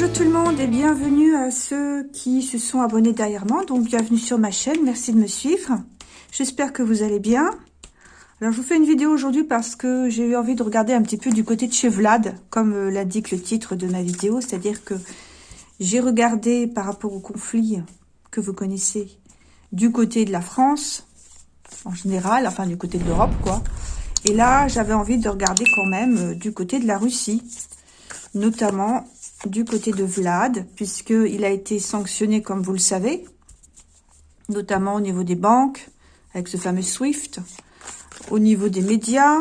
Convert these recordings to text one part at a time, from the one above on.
Bonjour tout le monde et bienvenue à ceux qui se sont abonnés derrière moi. Donc bienvenue sur ma chaîne, merci de me suivre. J'espère que vous allez bien. Alors je vous fais une vidéo aujourd'hui parce que j'ai eu envie de regarder un petit peu du côté de chez Vlad, comme euh, l'indique le titre de ma vidéo. C'est-à-dire que j'ai regardé par rapport au conflit que vous connaissez du côté de la France, en général, enfin du côté de l'Europe quoi. Et là j'avais envie de regarder quand même euh, du côté de la Russie, notamment du côté de Vlad, puisqu'il a été sanctionné, comme vous le savez, notamment au niveau des banques, avec ce fameux SWIFT, au niveau des médias.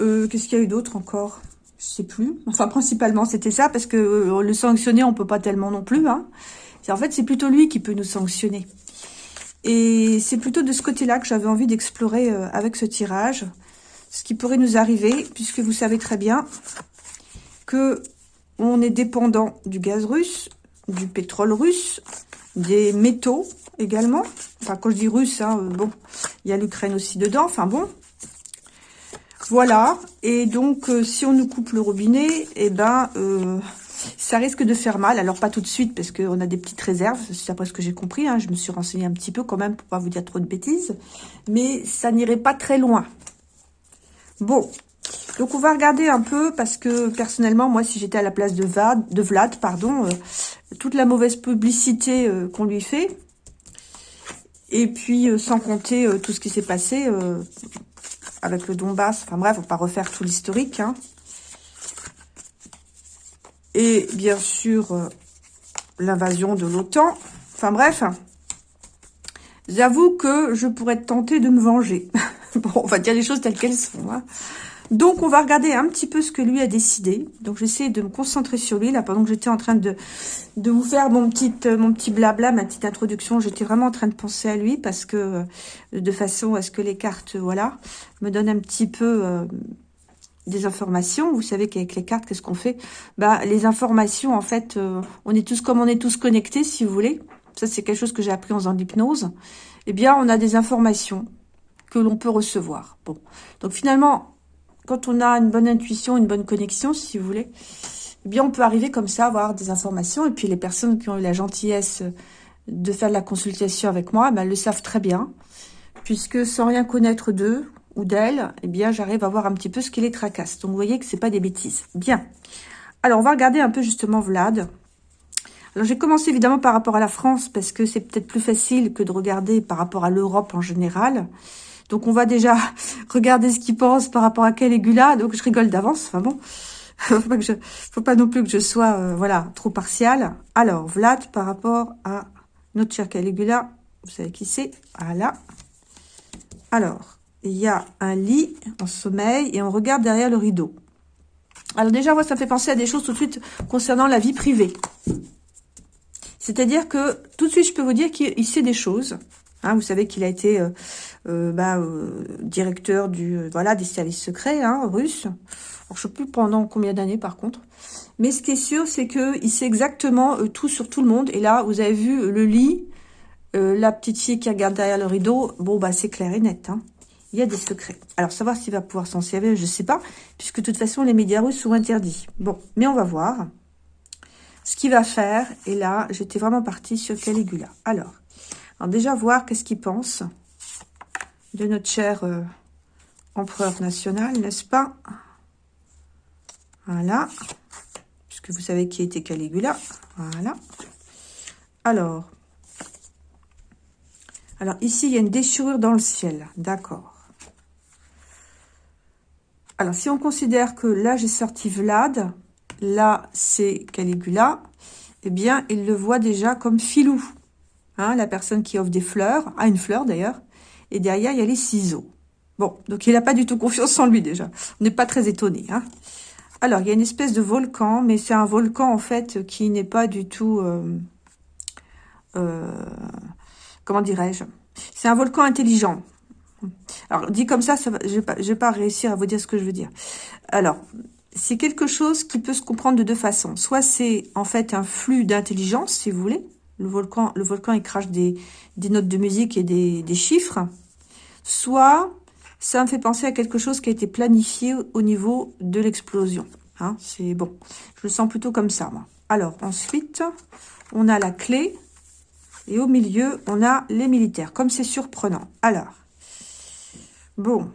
Euh, qu'est-ce qu'il y a eu d'autre encore? Je sais plus. Enfin, principalement, c'était ça, parce que euh, le sanctionner, on peut pas tellement non plus. Hein. En fait, c'est plutôt lui qui peut nous sanctionner. Et c'est plutôt de ce côté-là que j'avais envie d'explorer euh, avec ce tirage, ce qui pourrait nous arriver, puisque vous savez très bien on est dépendant du gaz russe, du pétrole russe, des métaux également. Enfin, quand je dis russe, hein, bon, il y a l'Ukraine aussi dedans. Enfin bon, voilà. Et donc, euh, si on nous coupe le robinet, eh ben, euh, ça risque de faire mal. Alors, pas tout de suite, parce qu'on a des petites réserves. C'est après ce que j'ai compris. Hein. Je me suis renseignée un petit peu quand même, pour pas vous dire trop de bêtises. Mais ça n'irait pas très loin. Bon, donc on va regarder un peu parce que personnellement, moi, si j'étais à la place de Vlad, de Vlad pardon, euh, toute la mauvaise publicité euh, qu'on lui fait, et puis euh, sans compter tout ce qui s'est passé avec le Donbass, enfin bref, on va pas refaire tout l'historique. Hein. Et bien sûr, l'invasion de l'OTAN. Enfin bref, j'avoue que je pourrais tentée de me venger. bon, on va dire les choses telles qu'elles sont. Hein. Donc, on va regarder un petit peu ce que lui a décidé. Donc, j'essaie de me concentrer sur lui, là, pendant que j'étais en train de, de vous faire mon petit, euh, mon petit blabla, ma petite introduction. J'étais vraiment en train de penser à lui, parce que, euh, de façon à ce que les cartes, voilà, me donnent un petit peu... Euh, des informations. Vous savez qu'avec les cartes, qu'est-ce qu'on fait? Bah, les informations, en fait, on est tous comme on est tous connectés, si vous voulez. Ça, c'est quelque chose que j'ai appris en faisant l'hypnose. Eh bien, on a des informations que l'on peut recevoir. Bon, donc finalement, quand on a une bonne intuition, une bonne connexion, si vous voulez, eh bien, on peut arriver comme ça, avoir des informations. Et puis, les personnes qui ont eu la gentillesse de faire la consultation avec moi, ben, elles le savent très bien. Puisque sans rien connaître d'eux ou d'elles, eh bien, j'arrive à voir un petit peu ce qui les tracasse. Donc, vous voyez que c'est pas des bêtises. Bien. Alors, on va regarder un peu justement Vlad. Alors, j'ai commencé évidemment par rapport à la France, parce que c'est peut-être plus facile que de regarder par rapport à l'Europe en général. Donc, on va déjà regarder ce qu'il pense par rapport à Caligula. Donc, je rigole d'avance. Enfin bon, faut pas, faut pas non plus que je sois, euh, voilà, trop partial. Alors, Vlad par rapport à notre cher Caligula. Vous savez qui c'est? Voilà. Alors, il y a un lit en sommeil et on regarde derrière le rideau. Alors déjà, moi, ça me fait penser à des choses tout de suite concernant la vie privée. C'est-à-dire que tout de suite, je peux vous dire qu'il sait des choses. Hein, vous savez qu'il a été euh, euh, bah, euh, directeur du voilà des services secrets hein, russes. Alors, je ne sais plus pendant combien d'années par contre. Mais ce qui est sûr, c'est qu'il sait exactement tout sur tout le monde. Et là, vous avez vu le lit, la petite fille qui regarde derrière le rideau. Bon, bah c'est clair et net. Hein. Il y a des secrets. Alors, savoir s'il va pouvoir s'en servir, je ne sais pas. Puisque de toute façon, les médias russes sont interdits. Bon, mais on va voir ce qu'il va faire. Et là, j'étais vraiment partie sur Caligula. Alors, déjà voir qu'est-ce qu'il pense de notre cher euh, empereur national, n'est-ce pas? Voilà. Puisque vous savez qui était Caligula. Voilà. Alors. Alors ici, il y a une déchirure dans le ciel. D'accord. Alors, si on considère que là, j'ai sorti Vlad, là, c'est Caligula, eh bien, il le voit déjà comme filou. Hein, la personne qui offre des fleurs, a une fleur d'ailleurs, et derrière, il y a les ciseaux. Bon, donc il n'a pas du tout confiance en lui déjà. On n'est pas très étonné. Hein. Alors, il y a une espèce de volcan, mais c'est un volcan en fait qui n'est pas du tout... Euh, euh, comment dirais-je? C'est un volcan intelligent. Alors, dit comme ça, ça je ne vais, pas réussir à vous dire ce que je veux dire. Alors, c'est quelque chose qui peut se comprendre de deux façons. Soit c'est en fait un flux d'intelligence, si vous voulez, le volcan, le il crache des, notes de musique et des, chiffres, soit ça me fait penser à quelque chose qui a été planifié au niveau de l'explosion. Hein, c'est bon. Je le sens plutôt comme ça, moi. Alors, ensuite, on a la clé. Et au milieu, on a les militaires. Comme c'est surprenant. Alors, bon.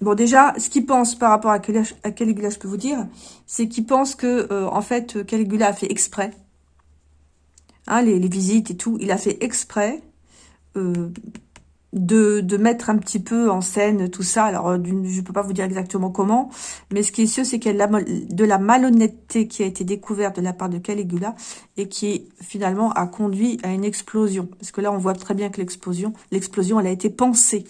Bon, déjà, ce qu'il pense par rapport à Caligula, je peux vous dire, c'est qu'il pense que, euh, en fait, Caligula a fait exprès. Hein, les, visites et tout, il a fait exprès euh, de, mettre un petit peu en scène tout ça. Alors, euh, je ne peux pas vous dire exactement comment, mais ce qui est sûr, c'est qu'il y a de la malhonnêteté qui a été découverte de la part de Caligula et qui, finalement, a conduit à une explosion. Parce que là, on voit très bien que l'explosion, l'explosion, elle a été pensée.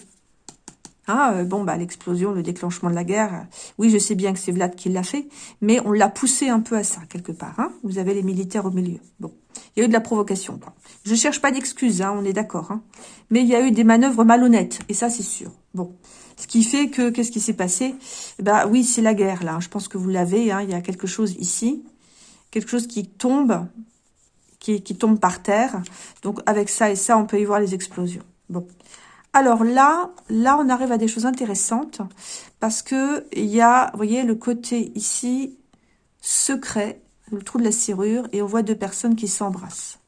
Hein, euh, bon, bah l'explosion, le déclenchement de la guerre, oui, je sais bien que c'est Vlad qui l'a fait, mais on l'a poussé un peu à ça, quelque part. Hein. Vous avez les militaires au milieu. Bon, il y a eu de la provocation. Quoi. Je cherche pas d'excuses, hein, on est d'accord. Hein. Mais il y a eu des manœuvres malhonnêtes, et ça, c'est sûr. Bon, ce qui fait que, qu'est-ce qui s'est passé? Bah oui, c'est la guerre, là. Je pense que vous l'avez, il y a quelque chose ici, quelque chose qui tombe, qui, qui tombe par terre. Donc, avec ça et ça, on peut y voir les explosions. Bon, alors là, là, on arrive à des choses intéressantes parce que il y a, vous voyez, le côté ici secret, le trou de la serrure, et on voit deux personnes qui s'embrassent.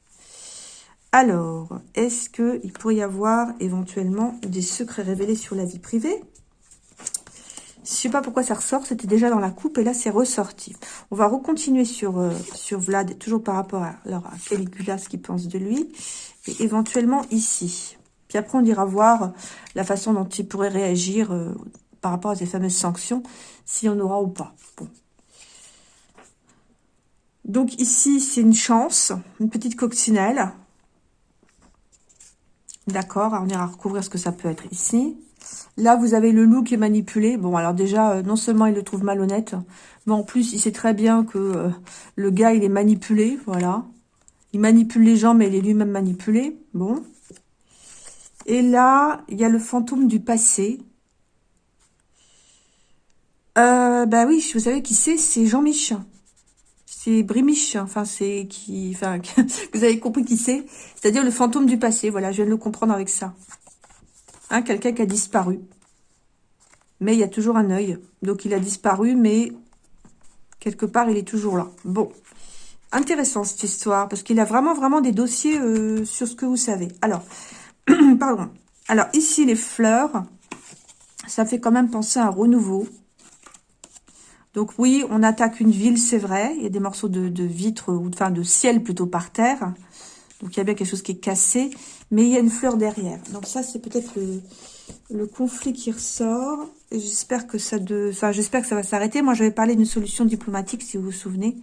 Alors, est-ce qu'il pourrait y avoir éventuellement des secrets révélés sur la vie privée? Je sais pas pourquoi ça ressort, c'était déjà dans la coupe et là c'est ressorti. On va recontinuer sur, euh, Vlad, toujours par rapport à, alors, à Caligula, ce qu'il pense de lui, et éventuellement ici. Puis après, on ira voir la façon dont il pourrait réagir euh, par rapport à ces fameuses sanctions, s'il y en aura ou pas. Donc ici, c'est une chance, une petite coccinelle. D'accord, on ira recouvrir ce que ça peut être ici. Là, vous avez le loup qui est manipulé. Bon, alors déjà, euh, non seulement il le trouve malhonnête, mais en plus, il sait très bien que euh, le gars, il est manipulé, voilà. Il manipule les gens, mais il est lui-même manipulé. Bon. Et là, il y a le fantôme du passé. Euh, bah oui, vous savez qui c'est? C'est Jean-Mich. C'est Brimiche. Enfin, c'est qui... Enfin, vous avez compris qui c'est? C'est-à-dire le fantôme du passé. Voilà, je viens de le comprendre avec ça. Hein, Quelqu'un qui a disparu. Mais il y a toujours un œil. Donc, il a disparu, mais quelque part, il est toujours là. Bon. Intéressant, cette histoire, parce qu'il a vraiment, vraiment des dossiers euh, sur ce que vous savez. Alors, Pardon. Alors, ici, les fleurs, ça fait quand même penser à un renouveau. Donc, oui, on attaque une ville, c'est vrai. Il y a des morceaux de, de vitre, ou enfin de ciel plutôt par terre. Donc, il y a bien quelque chose qui est cassé. Mais il y a une fleur derrière. Donc, ça, c'est peut-être le, conflit qui ressort. J'espère que ça de, enfin, j'espère que ça va s'arrêter. Moi, j'avais parlé d'une solution diplomatique, si vous vous souvenez.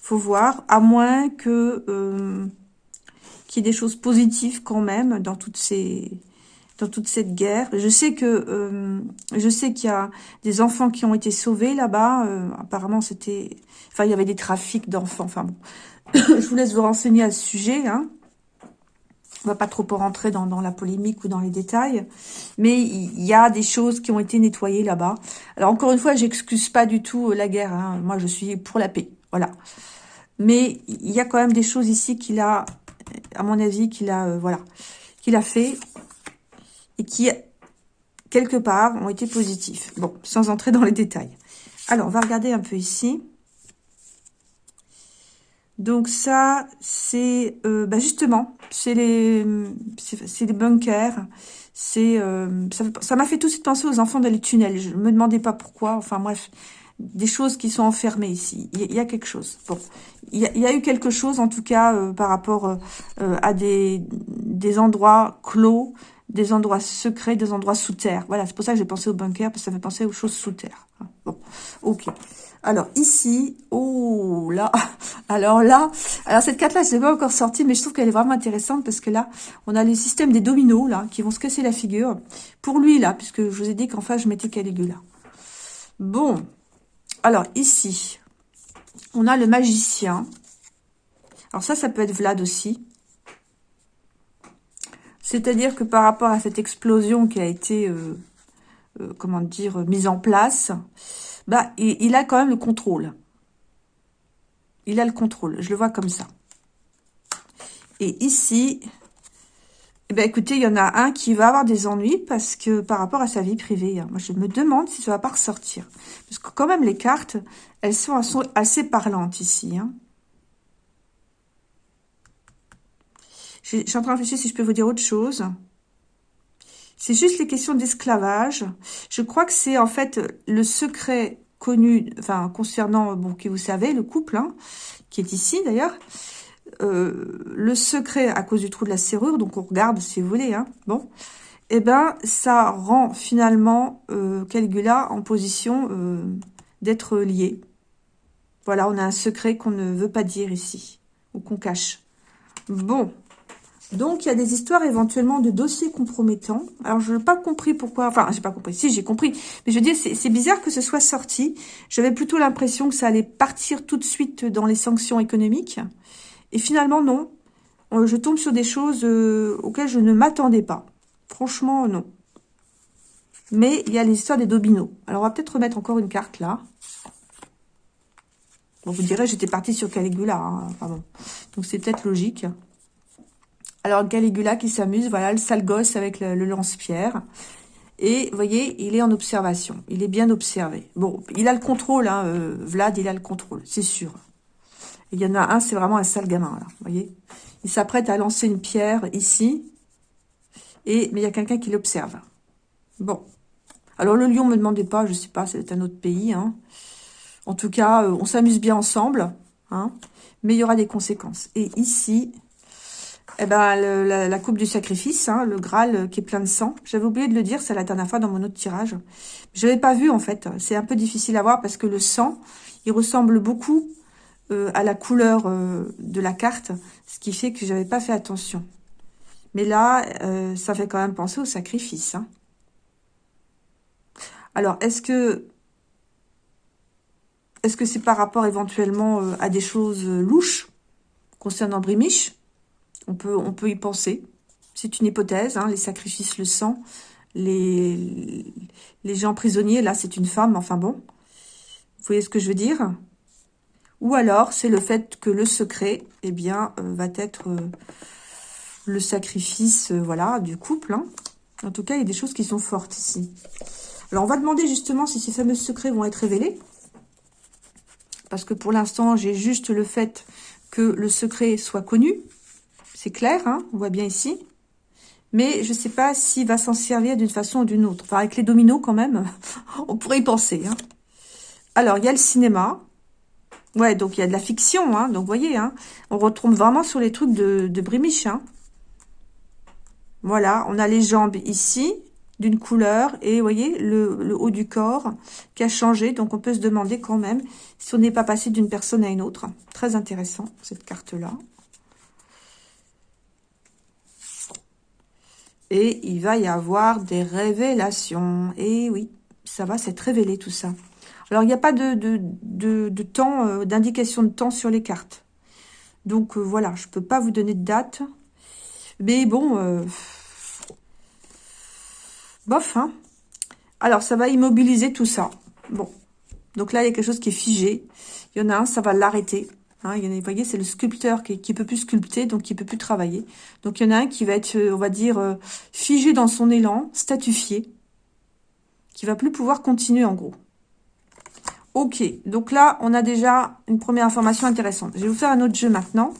Faut voir. À moins que... Euh, qu'il y ait des choses positives quand même dans toutes ces dans toute cette guerre. Je sais que euh, je sais qu'il y a des enfants qui ont été sauvés là-bas. Euh, apparemment, c'était, enfin, il y avait des trafics d'enfants. Enfin bon, je vous laisse vous renseigner à ce sujet. Hein. On va pas trop rentrer dans, dans, la polémique ou dans les détails, mais il y a des choses qui ont été nettoyées là-bas. Alors encore une fois, j'excuse pas du tout la guerre. Hein. Moi, je suis pour la paix, voilà. Mais il y a quand même des choses ici qu'il a à mon avis, qu'il a, euh, voilà, qu'il a fait et qui, quelque part, ont été positifs. Bon, sans entrer dans les détails. Alors, on va regarder un peu ici. Donc ça, c'est euh, bah justement, c'est les, c'est les bunkers. C'est, euh, ça m'a fait tout de suite penser aux enfants dans les tunnels. Je me demandais pas pourquoi. Enfin bref, des choses qui sont enfermées ici. Il y, a quelque chose. Bon, il y a, eu quelque chose, en tout cas, euh, par rapport euh, euh, à des, des endroits clos, des endroits secrets, des endroits sous terre. Voilà, c'est pour ça que j'ai pensé au bunker, parce que ça fait penser aux choses sous terre. Bon, ok. Alors ici, oh là, alors là, alors cette carte-là, je l'ai pas encore sortie, mais je trouve qu'elle est vraiment intéressante parce que là, on a les systèmes des dominos là, qui vont se casser la figure. Pour lui là, puisque je vous ai dit qu'en face je mettais Caligula. Bon, alors, ici, on a le magicien. Alors ça, ça peut être Vlad aussi. C'est-à-dire que par rapport à cette explosion qui a été, euh, euh, comment dire, mise en place, bah, il, a quand même le contrôle. Il a le contrôle, je le vois comme ça. Et ici, Eh bien, écoutez, il y en a un qui va avoir des ennuis parce que par rapport à sa vie privée, hein, moi, je me demande si ça va pas ressortir. Parce que quand même, les cartes, elles sont, assez parlantes ici. Hein. Je suis en train de réfléchir si je peux vous dire autre chose. C'est juste les questions d'esclavage. Je crois que c'est en fait le secret connu, enfin concernant, bon, qui vous savez, le couple, hein, qui est ici d'ailleurs, euh, le secret à cause du trou de la serrure, donc on regarde si vous voulez, hein, bon, eh ben ça rend finalement euh, en position euh, d'être lié. Voilà, on a un secret qu'on ne veut pas dire ici, ou qu'on cache. Bon, donc, il y a des histoires éventuellement de dossiers compromettants. Alors, je n'ai pas compris pourquoi... Enfin, j'ai pas compris. Si, j'ai compris. Mais je veux dire, c'est bizarre que ce soit sorti. J'avais plutôt l'impression que ça allait partir tout de suite dans les sanctions économiques. Et finalement, non. Euh, je tombe sur des choses euh, auxquelles je ne m'attendais pas. Franchement, non. Mais il y a l'histoire des dominos. Alors, on va peut-être remettre encore une carte là. Bon, vous direz, j'étais partie sur Caligula. Hein. Donc, c'est peut-être logique. Alors, Caligula qui s'amuse, voilà, le sale gosse avec le, lance-pierre. Et, vous voyez, il est en observation. Il est bien observé. Bon, il a le contrôle, hein, euh, Vlad, il a le contrôle, c'est sûr. Il y en a un, c'est vraiment un sale gamin, là, vous voyez. Il s'apprête à lancer une pierre ici. Et, mais il y a quelqu'un qui l'observe. Bon. Alors, le lion, me demandez pas, je sais pas, c'est un autre pays, hein. En tout cas, euh, on s'amuse bien ensemble, hein. Mais il y aura des conséquences. Et ici, eh ben, la, coupe du sacrifice, hein, le Graal euh, qui est plein de sang. J'avais oublié de le dire, c'est la dernière fois dans mon autre tirage. Je n'avais pas vu, en fait. C'est un peu difficile à voir parce que le sang, il ressemble beaucoup euh, à la couleur euh, de la carte, ce qui fait que j'avais pas fait attention. Mais là, ça fait quand même penser au sacrifice. Hein. Alors, est-ce que est-ce que c'est par rapport éventuellement à des choses louches concernant Brimiche? On peut, on peut y penser. C'est une hypothèse, hein, les sacrifices, le sang, les, les gens prisonniers, là c'est une femme, enfin bon. Vous voyez ce que je veux dire? Ou alors c'est le fait que le secret, eh bien, euh, va être euh, le sacrifice, euh, voilà, du couple. Hein. En tout cas, il y a des choses qui sont fortes ici. Alors, on va demander justement si ces fameux secrets vont être révélés. Parce que pour l'instant, j'ai juste le fait que le secret soit connu. C'est clair, hein on voit bien ici. Mais je ne sais pas s'il va s'en servir d'une façon ou d'une autre. Enfin, avec les dominos, quand même, on pourrait y penser. Hein. Alors, il y a le cinéma. Ouais, donc il y a de la fiction. Hein. Donc, vous voyez, hein, on retrouve vraiment sur les trucs de, de Brimiche. Hein. Voilà, on a les jambes ici, d'une couleur. Et vous voyez, le, le, haut du corps qui a changé. Donc, on peut se demander quand même si on n'est pas passé d'une personne à une autre. Très intéressant, cette carte-là. Et il va y avoir des révélations. Et oui, ça va s'être révélé tout ça. Alors, il n'y a pas de, de, temps, euh, d'indication de temps sur les cartes. Donc, euh, voilà, je ne peux pas vous donner de date. Mais bon, euh, bof, hein. Alors, ça va immobiliser tout ça. Bon, donc là, il y a quelque chose qui est figé. Il y en a un, ça va l'arrêter. Hein, il y en a, vous voyez, c'est le sculpteur qui, qui peut plus sculpter, donc qui peut plus travailler. Donc il y en a un qui va être, on va dire, figé dans son élan, statufié, qui va plus pouvoir continuer en gros. Ok, donc là, on a déjà une première information intéressante. Je vais vous faire un autre jeu maintenant.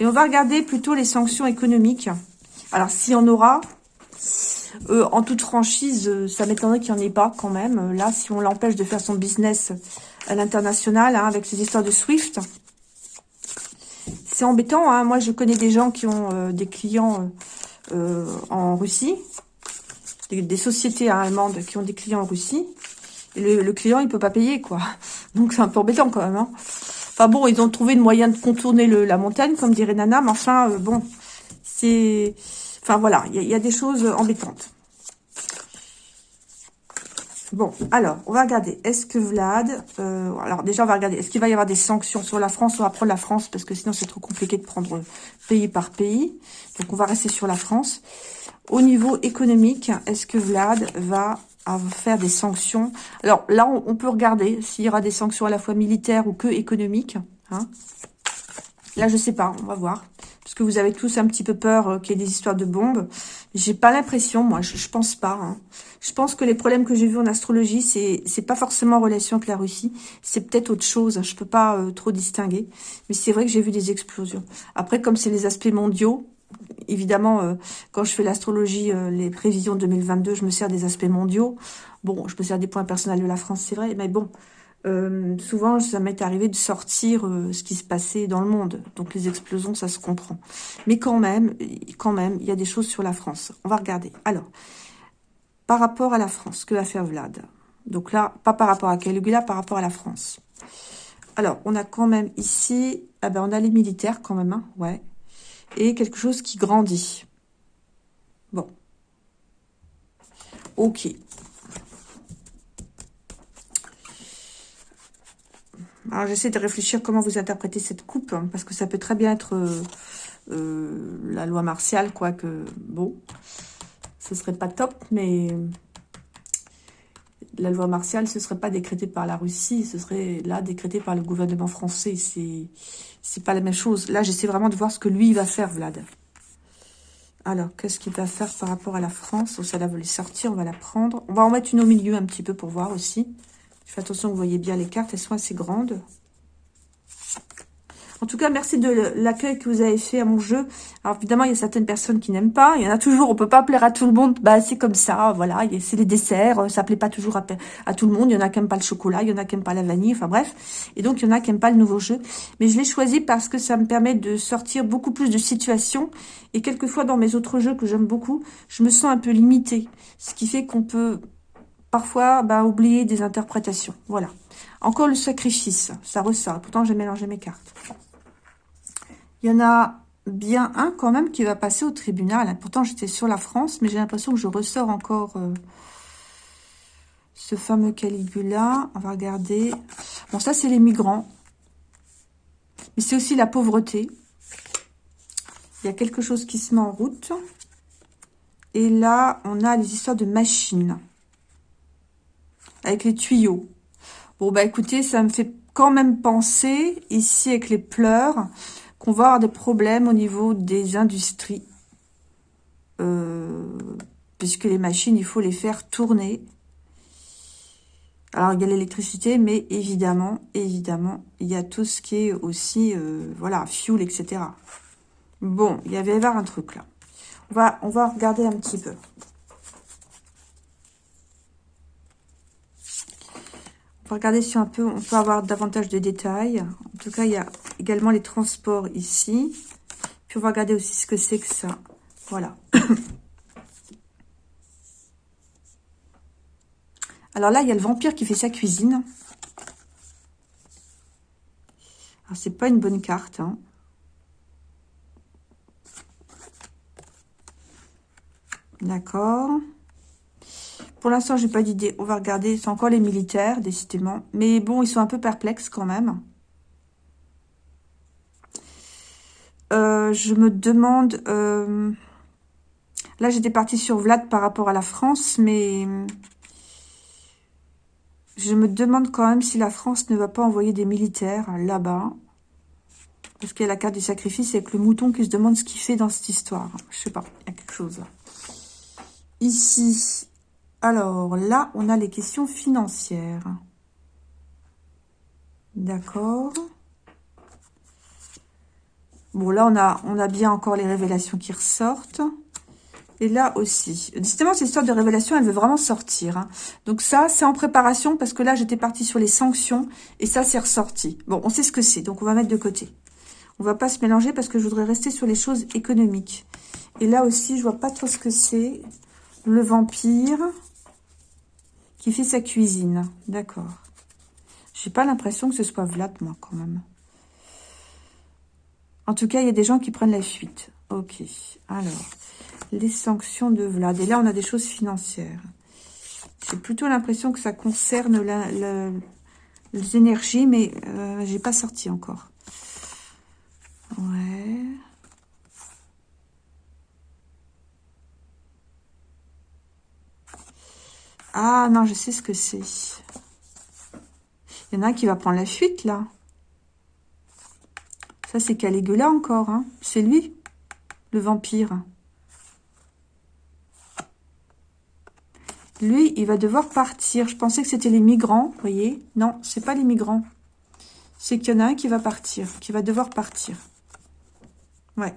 Et on va regarder plutôt les sanctions économiques. Alors, s'il y en aura, euh, en toute franchise, ça m'étonnerait qu'il n'y en ait pas quand même. Là, si on l'empêche de faire son business à l'international, hein, avec ces histoires de SWIFT, c'est embêtant. Hein. Moi, je connais des gens qui ont euh, des clients euh, euh, en Russie, des, sociétés allemandes qui ont des clients en Russie. Le, client, il peut pas payer, quoi. Donc, c'est un peu embêtant quand même. Hein. Enfin bon, ils ont trouvé le moyen de contourner la montagne, comme dirait Nana. Mais enfin, bon, c'est... Enfin voilà, il y, a des choses embêtantes. Bon, alors, on va regarder. Est-ce que Vlad... Euh, alors, déjà, on va regarder. Est-ce qu'il va y avoir des sanctions sur la France On va prendre la France, parce que sinon, c'est trop compliqué de prendre pays par pays. Donc, on va rester sur la France. Au niveau économique, est-ce que Vlad va faire des sanctions Alors, là, on, peut regarder s'il y aura des sanctions à la fois militaires ou que économiques. Hein. Là, je sais pas, on va voir. parce que vous avez tous un petit peu peur euh, qu'il y ait des histoires de bombes. J'ai pas l'impression, moi, je, je, pense pas. Hein. Je pense que les problèmes que j'ai vus en astrologie, c'est pas forcément en relation avec la Russie, c'est peut-être autre chose. Je peux pas euh, trop distinguer, mais c'est vrai que j'ai vu des explosions. Après, comme c'est les aspects mondiaux, évidemment, euh, quand je fais l'astrologie, les prévisions 2022, je me sers des aspects mondiaux. Bon, je me sers des points personnels de la France, c'est vrai, mais bon, euh, souvent, ça m'est arrivé de sortir euh, ce qui se passait dans le monde. Donc, les explosions, ça se comprend. Mais quand même, quand même, il y a des choses sur la France. On va regarder. Alors, par rapport à la France, que va faire Vlad? Donc là, pas par rapport à Caligula, par rapport à la France. Alors, on a quand même ici, ah ben, on a les militaires quand même, hein, ouais. Et quelque chose qui grandit. Bon. Ok. Alors, j'essaie de réfléchir comment vous interprétez cette coupe, hein, parce que ça peut très bien être euh, euh, la loi martiale, quoique, bon, ce serait pas top, mais la loi martiale, ce serait pas décrété par la Russie, ce serait là décrété par le gouvernement français. C'est pas la même chose. Là, j'essaie vraiment de voir ce que lui va faire, Vlad. Alors, qu'est-ce qu'il va faire par rapport à la France? Oh, Ça, là, va les sortir, on va la prendre. On va en mettre une au milieu un petit peu pour voir aussi. Fais attention, vous voyez bien les cartes, elles sont assez grandes. En tout cas, merci de l'accueil que vous avez fait à mon jeu. Alors évidemment, il y a certaines personnes qui n'aiment pas. Il y en a toujours, on peut pas plaire à tout le monde. Bah c'est comme ça, voilà. C'est les desserts, ça plaît pas toujours à, tout le monde. Il y en a qui n'aiment pas le chocolat, il y en a qui n'aiment pas la vanille, enfin bref. Et donc, il y en a qui n'aiment pas le nouveau jeu. Mais je l'ai choisi parce que ça me permet de sortir beaucoup plus de situations. Et quelquefois, dans mes autres jeux que j'aime beaucoup, je me sens un peu limitée. Ce qui fait qu'on peut parfois bah, oublier des interprétations. Voilà. Encore le sacrifice, ça ressort. Pourtant, j'ai mélangé mes cartes. Il y en a bien un quand même qui va passer au tribunal. Pourtant, j'étais sur la France, mais j'ai l'impression que je ressors encore euh, ce fameux Caligula. On va regarder. Bon, ça, c'est les migrants. Mais c'est aussi la pauvreté. Il y a quelque chose qui se met en route. Et là, on a les histoires de machines avec les tuyaux. Bon, bah écoutez, ça me fait quand même penser, ici avec les pleurs, qu'on va avoir des problèmes au niveau des industries. Euh, puisque les machines, il faut les faire tourner. Alors, il y a l'électricité, mais évidemment, évidemment, il y a tout ce qui est aussi, euh, voilà, fuel, etc. Bon, il y avait un truc là. On va, on va regarder un petit peu. Va regarder si un peu, on peut avoir davantage de détails. En tout cas, il y a également les transports ici. Puis on va regarder aussi ce que c'est que ça. Voilà. Alors là, il y a le vampire qui fait sa cuisine. Alors, c'est pas une bonne carte. Hein. D'accord. Pour l'instant, j'ai pas d'idée. On va regarder. C'est encore les militaires, décidément. Mais bon, ils sont un peu perplexes quand même. Euh, je me demande... Euh, là, j'étais partie sur Vlad par rapport à la France, mais... Je me demande quand même si la France ne va pas envoyer des militaires là-bas. Parce qu'il y a la carte du sacrifice avec le mouton qui se demande ce qu'il fait dans cette histoire. Je sais pas, il y a quelque chose. Ici, alors là, on a les questions financières. D'accord. Bon, là, on a, bien encore les révélations qui ressortent. Et là aussi. Justement, cette histoire de révélation, elle veut vraiment sortir. Hein. Donc ça, c'est en préparation parce que là, j'étais partie sur les sanctions et ça, c'est ressorti. Bon, on sait ce que c'est, donc on va mettre de côté. On va pas se mélanger parce que je voudrais rester sur les choses économiques. Et là aussi, je vois pas trop ce que c'est. Le vampire qui fait sa cuisine. D'accord. J'ai pas l'impression que ce soit Vlad, moi, quand même. En tout cas, il y a des gens qui prennent la fuite. Ok. Alors, les sanctions de Vlad. Et là, on a des choses financières. J'ai plutôt l'impression que ça concerne les énergies, mais euh, j'ai pas sorti encore. Ouais. Ah non, je sais ce que c'est. Il y en a un qui va prendre la fuite, là. Ça, c'est Caligula encore. Hein. C'est lui, le vampire. Lui, il va devoir partir. Je pensais que c'était les migrants, vous voyez. Non, c'est pas les migrants. C'est qu'il y en a un qui va partir, qui va devoir partir. Ouais.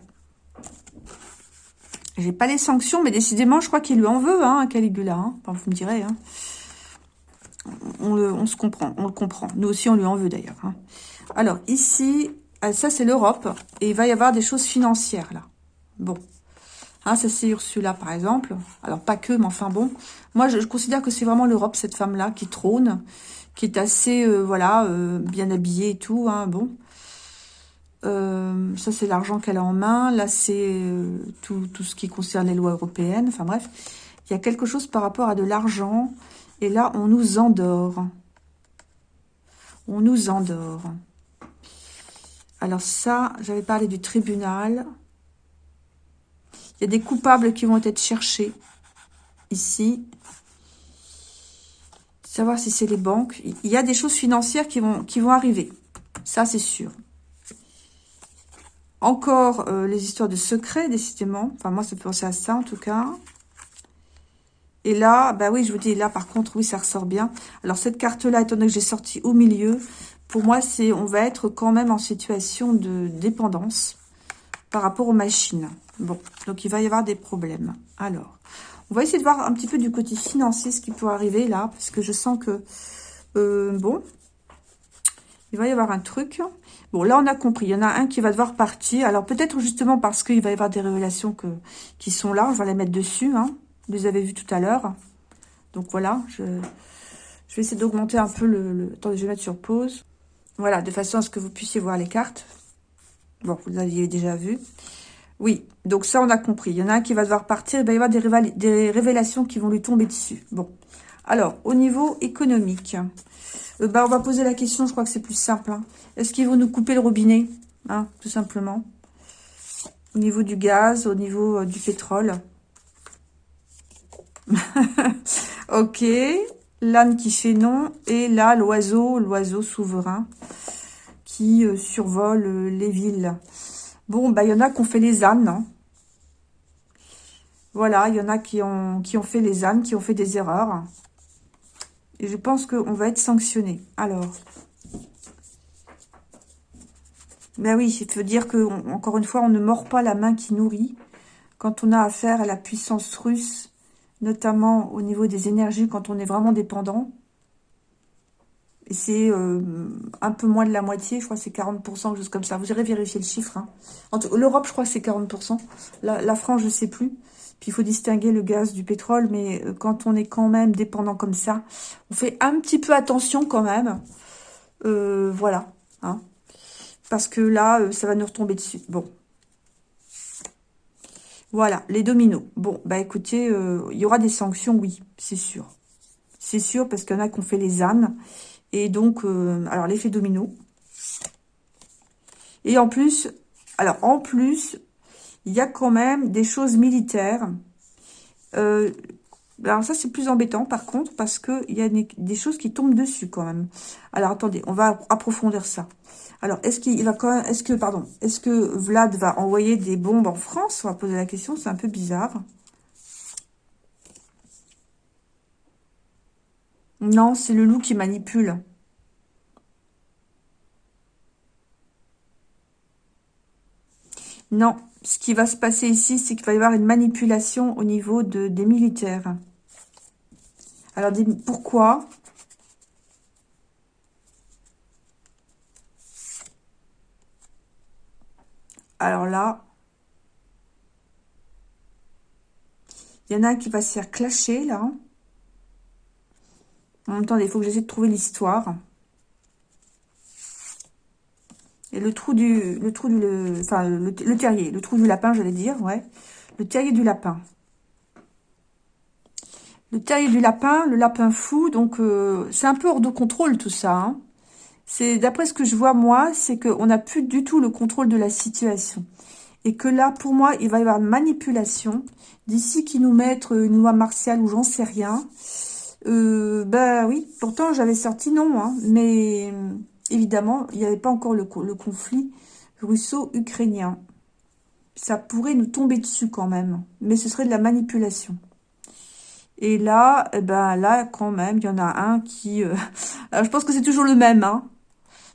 J'ai pas les sanctions, mais décidément, je crois qu'il lui en veut, hein, Caligula. Hein. Vous me direz. Hein. On, le, on se comprend, on le comprend. Nous aussi, on lui en veut d'ailleurs. Hein. Alors, ici, ah, ça, c'est l'Europe. Et il va y avoir des choses financières, là. Bon. Hein, ça, c'est Ursula, par exemple. Alors, pas que, mais enfin, bon. Moi, je, considère que c'est vraiment l'Europe, cette femme-là, qui trône, qui est assez, euh, voilà, euh, bien habillée et tout, hein, bon. Euh, ça, c'est l'argent qu'elle a en main. Là, c'est tout, tout ce qui concerne les lois européennes. Enfin, bref. Il y a quelque chose par rapport à de l'argent. Et là, on nous endort. On nous endort. Alors ça, j'avais parlé du tribunal. Il y a des coupables qui vont être cherchés ici. Savoir si c'est les banques. Il y a des choses financières qui vont, qui vont arriver. Ça, c'est sûr. Encore euh, les histoires de secrets, décidément. Enfin, moi, ça peut penser à ça, en tout cas. Et là, bah oui, je vous dis, là, par contre, oui, ça ressort bien. Alors, cette carte-là, étant donné que j'ai sorti au milieu, pour moi, c'est on va être quand même en situation de dépendance par rapport aux machines. Bon, donc il va y avoir des problèmes. Alors, on va essayer de voir un petit peu du côté financier ce qui peut arriver là, parce que je sens que, euh, bon, il va y avoir un truc. Là, on a compris. Il y en a un qui va devoir partir. Alors, peut-être justement parce qu'il va y avoir des révélations qui sont là. Je vais les mettre dessus. Hein. Vous les avez vues tout à l'heure. Donc, voilà. Je, vais essayer d'augmenter un peu le, le... Attendez, je vais mettre sur pause. Voilà, de façon à ce que vous puissiez voir les cartes. Bon, vous l'aviez déjà vu. Oui, donc ça, on a compris. Il y en a un qui va devoir partir. Il va y avoir des révélations qui vont lui tomber dessus. Bon. Alors, au niveau économique, euh, bah, on va poser la question, je crois que c'est plus simple. Hein. Est-ce qu'ils vont nous couper le robinet hein, Tout simplement? Au niveau du gaz, au niveau euh, du pétrole. ok l'âne qui fait non, et là, l'oiseau, l'oiseau souverain, qui euh, survole les villes. Bon, bah, il y en a qui ont fait les ânes. Hein. Voilà, il y en a qui ont fait les ânes, qui ont fait des erreurs. Et je pense qu'on va être sanctionné. Alors, ben oui, il faut dire que, encore une fois, on ne mord pas la main qui nourrit. Quand on a affaire à la puissance russe notamment au niveau des énergies quand on est vraiment dépendant. Et c'est euh, un peu moins de la moitié, je crois que c'est 40%, juste comme ça. Vous irez vérifier le chiffre. Hein. L'Europe, je crois que c'est 40%. La, la, France, je ne sais plus. Puis il faut distinguer le gaz du pétrole, mais euh, quand on est quand même dépendant comme ça, on fait un petit peu attention quand même. Euh, voilà. Hein. Parce que là, ça va nous retomber dessus. Bon, voilà, les dominos. Bon, bah écoutez, euh, il y aura des sanctions, oui, c'est sûr. C'est sûr, parce qu'il y en a qui ont fait les ânes. Et donc, euh, alors l'effet domino. Et en plus, alors en plus, il y a quand même des choses militaires. Euh, alors ça, c'est plus embêtant par contre, parce qu'il y a des choses qui tombent dessus quand même. Alors attendez, on va approfondir ça. Alors, est-ce qu'il va quand même, est-ce que, pardon, est-ce que Vlad va envoyer des bombes en France? On va poser la question, c'est un peu bizarre. Non, c'est le loup qui manipule. Non, ce qui va se passer ici, c'est qu'il va y avoir une manipulation au niveau de, des militaires. Alors, pourquoi? Alors là, il y en a un qui va se faire clasher, là. En même temps, il faut que j'essaie de trouver l'histoire. Et le trou du... Le trou du... Le, enfin, le, terrier. Le trou du lapin, j'allais dire, ouais. Le terrier du lapin. Le terrier du lapin, le lapin fou. Donc, euh, c'est un peu hors de contrôle, tout ça, hein. C'est d'après ce que je vois moi, c'est qu'on n'a plus du tout le contrôle de la situation. Et que là, pour moi, il va y avoir manipulation. D'ici qui nous mettent une loi martiale ou j'en sais rien. Euh, bah oui, pourtant j'avais sorti non. Hein, mais évidemment, il n'y avait pas encore le, conflit russo-ukrainien. Ça pourrait nous tomber dessus quand même, mais ce serait de la manipulation. Et là, eh ben là, quand même, il y en a un qui... Euh, je pense que c'est toujours le même, hein.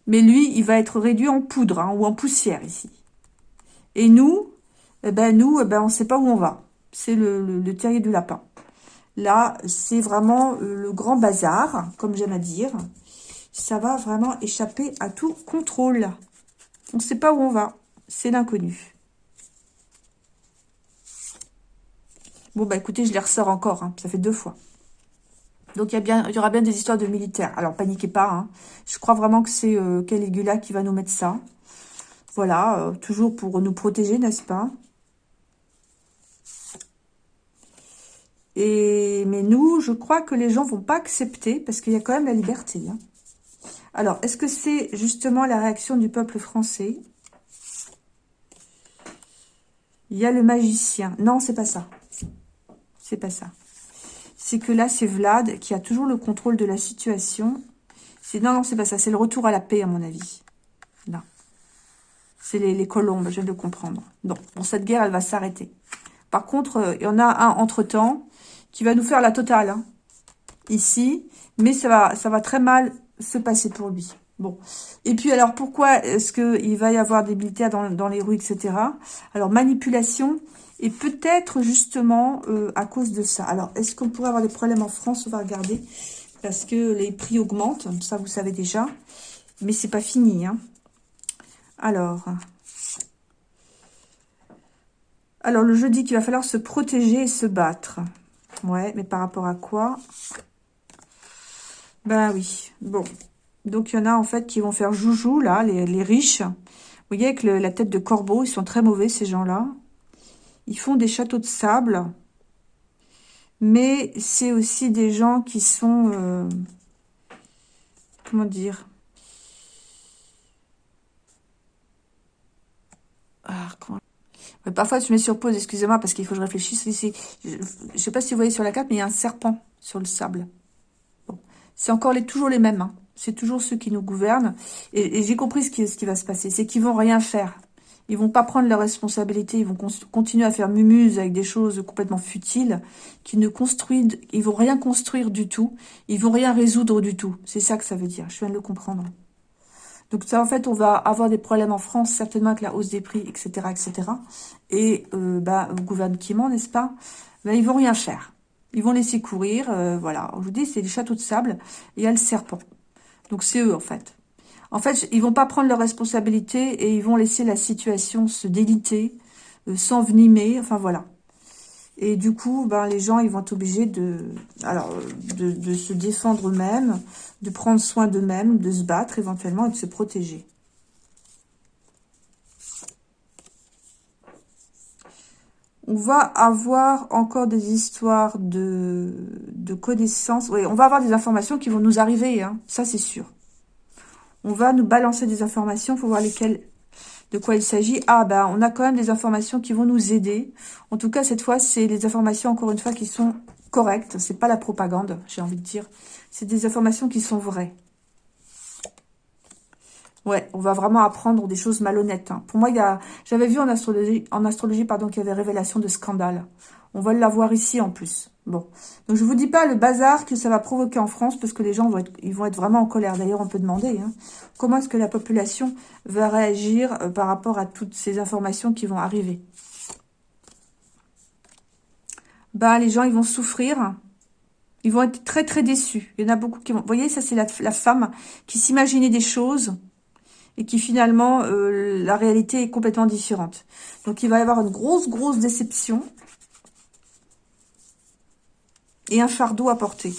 Mais lui, il va être réduit en poudre, hein, ou en poussière, ici. Et nous, eh ben nous, eh ben, on ne sait pas où on va. C'est le, terrier du lapin. Là, c'est vraiment euh, le grand bazar, comme j'aime à dire. Ça va vraiment échapper à tout contrôle. On ne sait pas où on va. C'est l'inconnu. Bon, bah écoutez, je les ressors encore. Hein. Ça fait deux fois. Donc, il y, aura bien des histoires de militaires. Alors, paniquez pas. Hein. Je crois vraiment que c'est euh, Caligula qui va nous mettre ça. Voilà, euh, toujours pour nous protéger, n'est-ce pas? Et, mais nous, je crois que les gens vont pas accepter parce qu'il y a quand même la liberté. Hein. Alors, est-ce que c'est justement la réaction du peuple français? Il y a le magicien. Non, c'est pas ça. C'est pas ça. C'est que là, c'est Vlad qui a toujours le contrôle de la situation. Non, non, c'est pas ça. C'est le retour à la paix, à mon avis. Non. C'est les, colombes, je viens de comprendre. Non, bon, cette guerre, elle va s'arrêter. Par contre, euh, il y en a un entre-temps qui va nous faire la totale. Hein, ici. Mais ça va, ça va très mal se passer pour lui. Bon. Et puis, alors, pourquoi est-ce qu'il va y avoir des militaires dans, dans les rues, etc. Alors, manipulation, et peut-être justement euh, à cause de ça. Alors, est-ce qu'on pourrait avoir des problèmes en France? On va regarder. Parce que les prix augmentent, ça vous savez déjà. Mais c'est pas fini. Hein. Alors, alors, le jeudi qu'il va falloir se protéger et se battre. Ouais, mais par rapport à quoi? Ben oui, bon. Donc, il y en a en fait qui vont faire joujou, là, les, riches. Vous voyez, avec la tête de corbeau, ils sont très mauvais, ces gens-là. Ils font des châteaux de sable. Mais c'est aussi des gens qui sont... Euh, comment dire? Ah, Parfois, je me sur pause, excusez-moi, parce qu'il faut que je réfléchisse. Ici, je ne sais pas si vous voyez sur la carte, mais il y a un serpent sur le sable. C'est encore les, toujours les mêmes. Hein. C'est toujours ceux qui nous gouvernent. Et, j'ai compris ce qui, ce qui va se passer. C'est qu'ils vont rien faire. Ils vont pas prendre leurs responsabilités, ils vont continuer à faire mumuse avec des choses complètement futiles, qui ne construisent, ils vont rien construire du tout, ils vont rien résoudre du tout. C'est ça que ça veut dire, je viens de le comprendre. Donc ça, en fait, on va avoir des problèmes en France, certainement avec la hausse des prix, etc., etc. Et euh, bah, gouvernement, n'est-ce pas? Ben, Ils vont rien faire. Ils vont laisser courir, euh, voilà. Je vous dis, c'est les châteaux de sable et il y a le serpent. Donc c'est eux, en fait. En fait, ils vont pas prendre leurs responsabilités et ils vont laisser la situation se déliter, euh, s'envenimer, enfin voilà. Et du coup, ben, les gens, ils vont être obligés de, alors, de, se défendre eux-mêmes, de prendre soin d'eux-mêmes, de se battre éventuellement et de se protéger. On va avoir encore des histoires de, connaissances. Oui, on va avoir des informations qui vont nous arriver, hein, ça c'est sûr. On va nous balancer des informations, il faut voir lesquelles, de quoi il s'agit. Ah, ben, on a quand même des informations qui vont nous aider. En tout cas, cette fois, c'est des informations, encore une fois, qui sont correctes. C'est pas la propagande, j'ai envie de dire. C'est des informations qui sont vraies. Ouais, on va vraiment apprendre des choses malhonnêtes. Hein. Pour moi, il y a, j'avais vu en astrologie, pardon, qu'il y avait révélation de scandale. On va l'avoir ici en plus. Bon, donc je vous dis pas le bazar que ça va provoquer en France, parce que les gens vont être, ils vont être vraiment en colère. D'ailleurs, on peut demander hein, comment est-ce que la population va réagir euh, par rapport à toutes ces informations qui vont arriver? Bah, les gens, ils vont souffrir. Ils vont être très, très déçus. Il y en a beaucoup qui vont... Vous voyez, ça, c'est la, femme qui s'imaginait des choses et qui, finalement, euh, la réalité est complètement différente. Donc, il va y avoir une grosse, grosse déception et un fardeau à porter.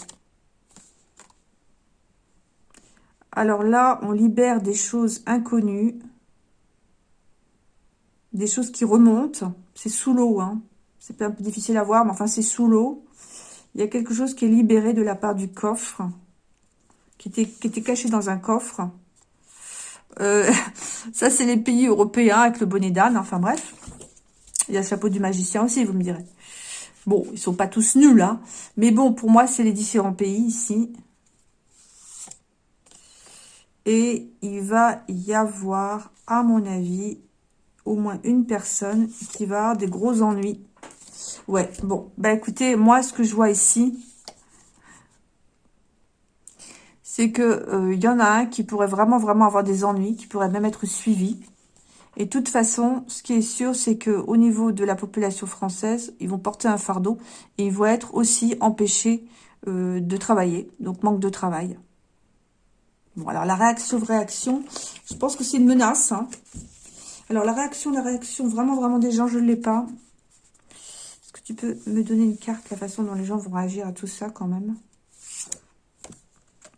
Alors là, on libère des choses inconnues, des choses qui remontent. C'est sous l'eau, hein. c'est un peu difficile à voir, mais enfin c'est sous l'eau. Il y a quelque chose qui est libéré de la part du coffre, qui était, qui était caché dans un coffre. Euh, ça, c'est les pays européens avec le bonnet d'âne, enfin bref. Il y a le chapeau du magicien aussi, vous me direz. Bon, ils sont pas tous nuls, hein. Mais bon, pour moi, c'est les différents pays ici. Et il va y avoir, à mon avis, au moins une personne qui va avoir des gros ennuis. Ouais, bon, bah écoutez, moi, ce que je vois ici, c'est que euh, y en a un qui pourrait vraiment, vraiment avoir des ennuis, qui pourrait même être suivi. Et de toute façon, ce qui est sûr, c'est que au niveau de la population française, ils vont porter un fardeau et ils vont être aussi empêchés euh, de travailler, donc manque de travail. Bon, alors la réaction-réaction, je pense que c'est une menace. Hein. Alors la réaction, la réaction vraiment, vraiment des gens, je ne l'ai pas. Est-ce que tu peux me donner une carte, la façon dont les gens vont réagir à tout ça quand même?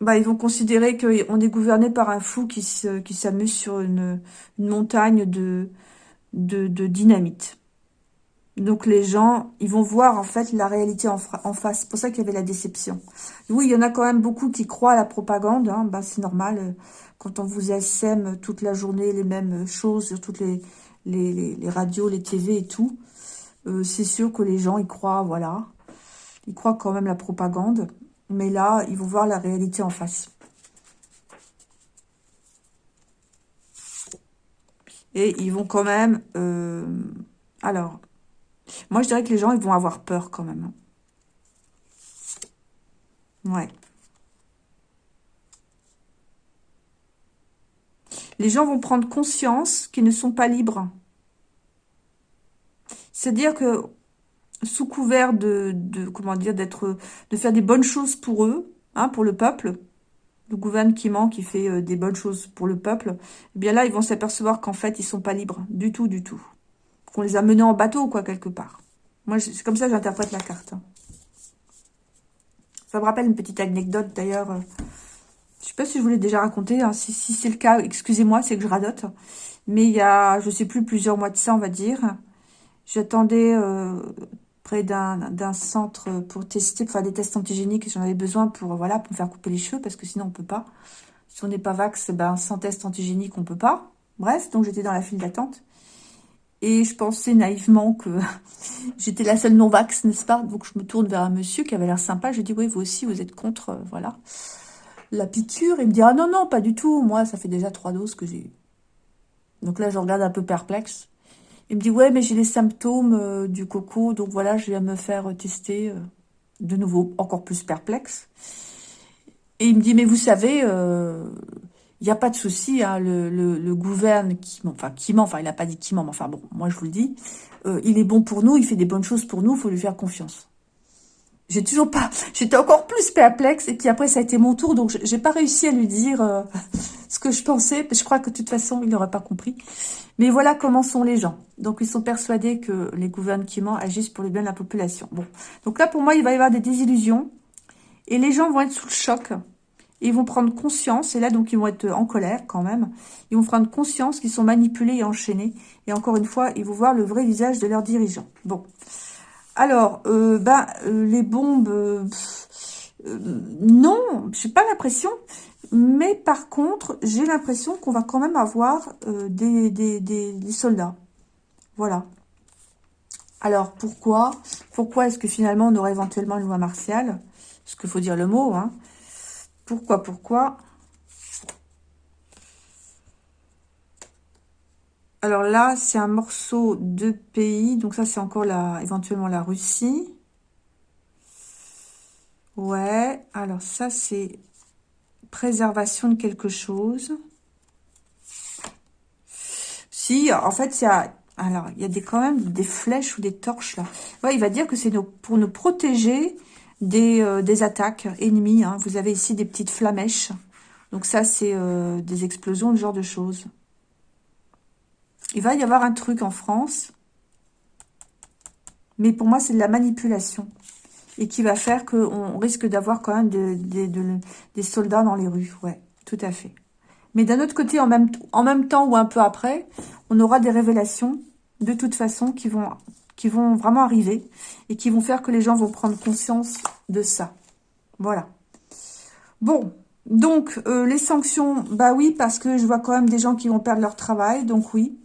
Bah, ils vont considérer qu'on est gouverné par un fou qui s'amuse sur une, montagne de, de, de dynamite. Donc les gens, ils vont voir en fait la réalité en, face. C'est pour ça qu'il y avait la déception. Oui, il y en a quand même beaucoup qui croient à la propagande. Hein. Ben, c'est normal. Euh, quand on vous sème toute la journée les mêmes choses sur toutes les, les, les, radios, les TV et tout, euh, c'est sûr que les gens y croient, voilà. Ils croient quand même la propagande. Mais là, ils vont voir la réalité en face. Et ils vont quand même... Euh, alors, moi, je dirais que les gens, ils vont avoir peur quand même. Ouais. Les gens vont prendre conscience qu'ils ne sont pas libres. C'est-à-dire que sous couvert de, comment dire, d'être, de faire des bonnes choses pour eux, hein, pour le peuple, le gouvernement qui fait euh, des bonnes choses pour le peuple, eh bien là, ils vont s'apercevoir qu'en fait, ils sont pas libres, du tout, du tout. Qu'on les a menés en bateau, quoi, quelque part. Moi, c'est comme ça que j'interprète la carte. Ça me rappelle une petite anecdote, d'ailleurs. Euh, je sais pas si je vous l'ai déjà raconté. Hein. Si, c'est le cas, excusez-moi, c'est que je radote. Mais il y a, je sais plus, plusieurs mois de ça, on va dire. J'attendais euh, près d'un centre pour tester, pour faire des tests antigéniques. J'en avais besoin pour, voilà, pour me faire couper les cheveux, parce que sinon, on peut pas. Si on n'est pas vax, ben, sans test antigénique, on peut pas. Bref, donc j'étais dans la file d'attente. Et je pensais naïvement que j'étais la seule non-vax, n'est-ce pas? Donc je me tourne vers un monsieur qui avait l'air sympa. Je dis, oui, vous aussi, vous êtes contre, euh, voilà, la piqûre. Il me dit, ah non, non, pas du tout. Moi, ça fait déjà trois doses que j'ai Donc là, je regarde un peu perplexe. Il me dit, ouais, mais j'ai les symptômes euh, du coco, donc voilà, je viens me faire tester euh, de nouveau, encore plus perplexe. Et il me dit, mais vous savez, il n'y a pas de souci, hein, le, gouverne qui ment, enfin qui enfin il n'a pas dit qui ment, mais enfin bon, moi je vous le dis, euh, il est bon pour nous, il fait des bonnes choses pour nous, il faut lui faire confiance. J'ai toujours pas, j'étais encore plus perplexe, et puis après ça a été mon tour, donc j'ai pas réussi à lui dire euh, ce que je pensais, je crois que de toute façon il n'aurait pas compris. Mais voilà comment sont les gens. Donc ils sont persuadés que les gouvernements agissent pour le bien de la population. Bon, donc là pour moi il va y avoir des désillusions, et les gens vont être sous le choc ils vont prendre conscience, et là donc ils vont être en colère quand même, ils vont prendre conscience qu'ils sont manipulés et enchaînés, et encore une fois, ils vont voir le vrai visage de leurs dirigeants. Bon, alors, euh, ben, euh, les bombes, euh, non, j'ai pas l'impression, mais par contre, j'ai l'impression qu'on va quand même avoir des, des, des, soldats. Voilà. Alors, pourquoi Pourquoi est-ce que finalement on aurait éventuellement une loi martiale? Parce qu'il faut dire le mot, hein pourquoi, pourquoi? Alors là, c'est un morceau de pays. Donc ça, c'est encore la, éventuellement la Russie. Ouais. Alors ça, c'est préservation de quelque chose. Si, en fait, il y a... Alors, il y a des, quand même des flèches ou des torches là. Il va dire que c'est pour nous protéger euh, des, attaques ennemies. Hein. Vous avez ici des petites flamèches. Donc ça, c'est euh, des explosions, ce genre de choses. Il va y avoir un truc en France. Mais pour moi, c'est de la manipulation. Et qui va faire qu'on risque d'avoir quand même des soldats dans les rues. Ouais, tout à fait. Mais d'un autre côté, en même, temps ou un peu après, on aura des révélations, de toute façon, qui vont qui vont vraiment arriver et qui vont faire que les gens vont prendre conscience de ça. Voilà. Bon, donc euh, les sanctions, bah oui, parce que je vois quand même des gens qui vont perdre leur travail, donc oui.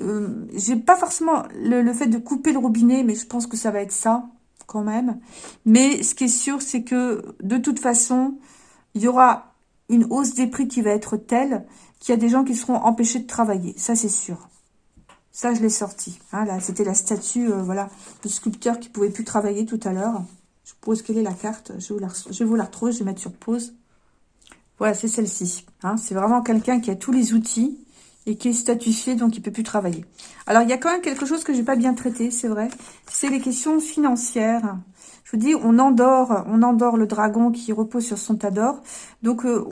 Euh, J'ai pas forcément le, fait de couper le robinet, mais je pense que ça va être ça, quand même. Mais ce qui est sûr, c'est que de toute façon, il y aura une hausse des prix qui va être telle qu'il y a des gens qui seront empêchés de travailler. Ça, c'est sûr. Ça, je l'ai sorti. Hein, là, c'était la statue, euh, voilà, du sculpteur qui pouvait plus travailler tout à l'heure. Je suppose quelle est la carte. Je vais, vous la, je retrouver, je vais mettre sur pause. Voilà, c'est celle-ci. Hein. c'est vraiment quelqu'un qui a tous les outils et qui est statuifié, donc il peut plus travailler. Alors, il y a quand même quelque chose que j'ai pas bien traité, c'est vrai. C'est les questions financières. Je vous dis, on endort, on endort le dragon qui repose sur son tas d'or. Donc, euh,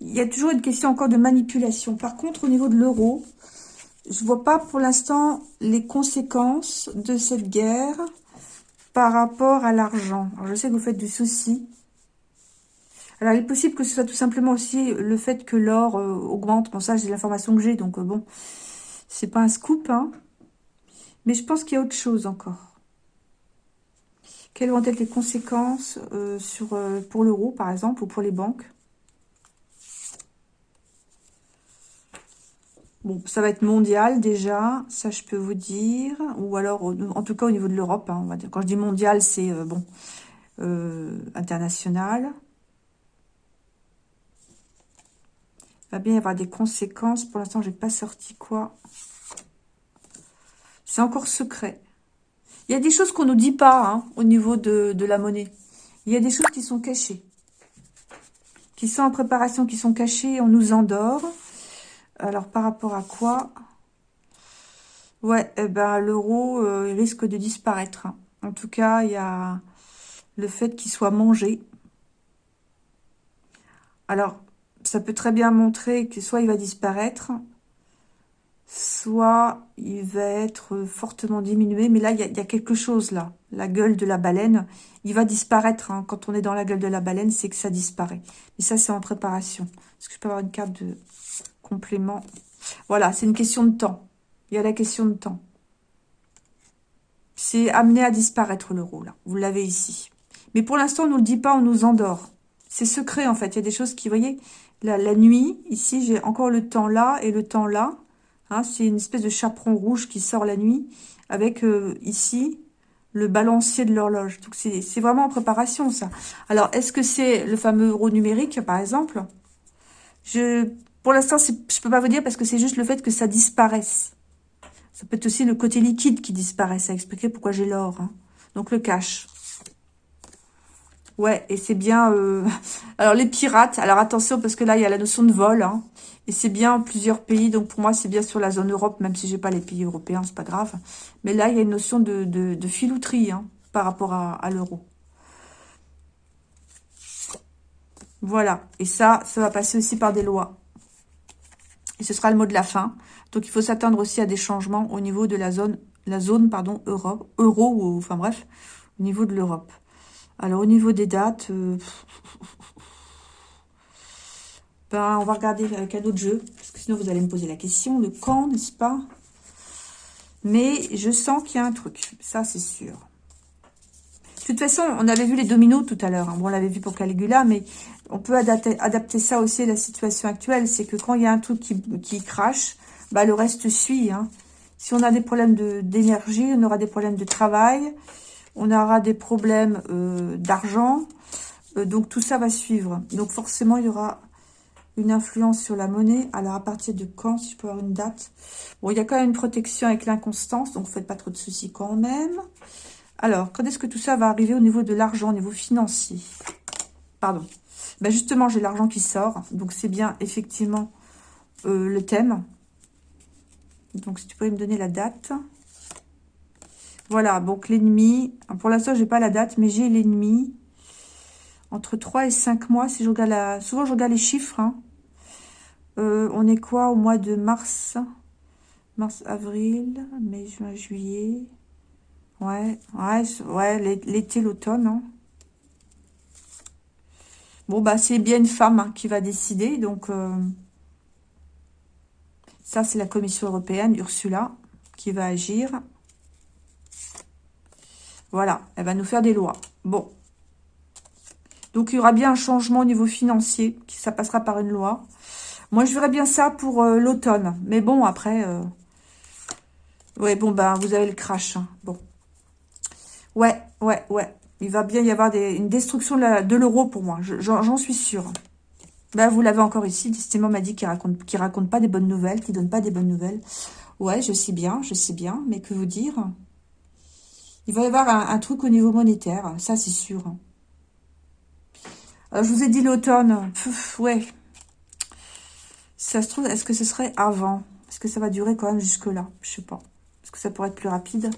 il y a toujours une question encore de manipulation. Par contre, au niveau de l'euro, je vois pas pour l'instant les conséquences de cette guerre par rapport à l'argent. Je sais que vous faites du souci. Alors, il est possible que ce soit tout simplement aussi le fait que l'or euh, augmente. Bon, ça, c'est l'information que j'ai, donc euh, bon, c'est pas un scoop, hein. Mais je pense qu'il y a autre chose encore. Quelles vont être les conséquences euh, sur, pour l'euro, par exemple, ou pour les banques? Bon, ça va être mondial déjà, ça je peux vous dire. Ou alors, en tout cas au niveau de l'Europe, hein, Quand je dis mondial, c'est bon international. Va bien y avoir des conséquences. Pour l'instant, j'ai pas sorti quoi. C'est encore secret. Il y a des choses qu'on nous dit pas hein, au niveau de, de, la monnaie. Il y a des choses qui sont cachées. Qui sont en préparation, qui sont cachées. On nous endort. Alors, par rapport à quoi? Ouais, eh ben, l'euro euh, risque de disparaître. Hein. En tout cas, il y a le fait qu'il soit mangé. Alors, ça peut très bien montrer que soit il va disparaître, soit il va être fortement diminué. Mais là, il y, a, quelque chose là. La gueule de la baleine, il va disparaître. Hein. Quand on est dans la gueule de la baleine, c'est que ça disparaît. Mais ça, c'est en préparation. Est-ce que je peux avoir une carte de complément? Voilà, c'est une question de temps. Il y a la question de temps. C'est amené à disparaître l'euro, là. Vous l'avez ici. Mais pour l'instant, on ne nous le dit pas, on nous endort. C'est secret, en fait. Il y a des choses qui, vous voyez, la, nuit, ici, j'ai encore le temps là et le temps là. Hein, c'est une espèce de chaperon rouge qui sort la nuit avec euh, ici le balancier de l'horloge. Donc, c'est vraiment en préparation, ça. Alors, est-ce que c'est le fameux euro numérique, par exemple? Je, Pour l'instant, je peux pas vous dire parce que c'est juste le fait que ça disparaisse. Ça peut être aussi le côté liquide qui disparaît. Ça expliquer pourquoi j'ai l'or. Hein. Donc, le cash. Ouais, et c'est bien... Euh, alors, les pirates, alors attention, parce que là, il y a la notion de vol, hein, et c'est bien plusieurs pays, donc pour moi, c'est bien sur la zone Europe, même si j'ai pas les pays européens, c'est pas grave. Mais là, il y a une notion de, filouterie hein, par rapport à, à l'euro. Voilà, et ça, ça va passer aussi par des lois. Et ce sera le mot de la fin. Donc, il faut s'attendre aussi à des changements au niveau de la zone, la zone pardon, Europe, euro, ou enfin bref, au niveau de l'Europe. Alors, au niveau des dates, euh, ben, on va regarder avec un autre jeu, parce que sinon vous allez me poser la question, le quand, n'est-ce pas? Mais je sens qu'il y a un truc, ça c'est sûr. De toute façon, on avait vu les dominos tout à l'heure, hein. bon, on l'avait vu pour Caligula, mais on peut adapter, ça aussi à la situation actuelle, c'est que quand il y a un truc qui, crache, bah, le reste suit. Hein. Si on a des problèmes d'énergie, on aura des problèmes de travail, on aura des problèmes euh, d'argent. Euh, donc, tout ça va suivre. Donc, forcément, il y aura une influence sur la monnaie. Alors, à partir de quand, si je peux avoir une date? Bon, il y a quand même une protection avec l'inconstance, donc faites pas trop de soucis quand même. Alors, quand est-ce que tout ça va arriver au niveau de l'argent, au niveau financier? Pardon. Ben justement, j'ai l'argent qui sort, donc c'est bien, effectivement, euh, le thème. Donc, si tu pourrais me donner la date. Voilà, donc l'ennemi, pour l'instant, j'ai pas la date, mais j'ai l'ennemi. Entre 3 et 5 mois, si je regarde la... Souvent, je regarde les chiffres. Hein. Euh, on est quoi au mois de mars? Mars, avril, mai, juin, juillet. Ouais, ouais, ouais l'été, l'automne. Hein. Bon, bah, c'est bien une femme hein, qui va décider. Donc, euh, ça, c'est la Commission européenne, Ursula, qui va agir. Voilà, elle va nous faire des lois. Bon. Donc, il y aura bien un changement au niveau financier, ça passera par une loi. Moi, je verrais bien ça pour euh, l'automne. Mais bon, après... Euh... Ouais, bon, ben, vous avez le crash. Hein. Bon. Ouais, ouais, ouais. Il va bien y avoir une destruction de l'euro pour moi. J'en suis sûre. Ben, vous l'avez encore ici. Décidément, m'a dit qu'il raconte, raconte pas des bonnes nouvelles, qu'il donne pas des bonnes nouvelles. Ouais, je sais bien, je sais bien. Mais que vous dire? Il va y avoir un, truc au niveau monétaire. Ça, c'est sûr. Alors, je vous ai dit l'automne. Ouais. Ça se trouve, est-ce que ce serait avant? Est-ce que ça va durer quand même jusque-là? Je sais pas. Est-ce que ça pourrait être plus rapide?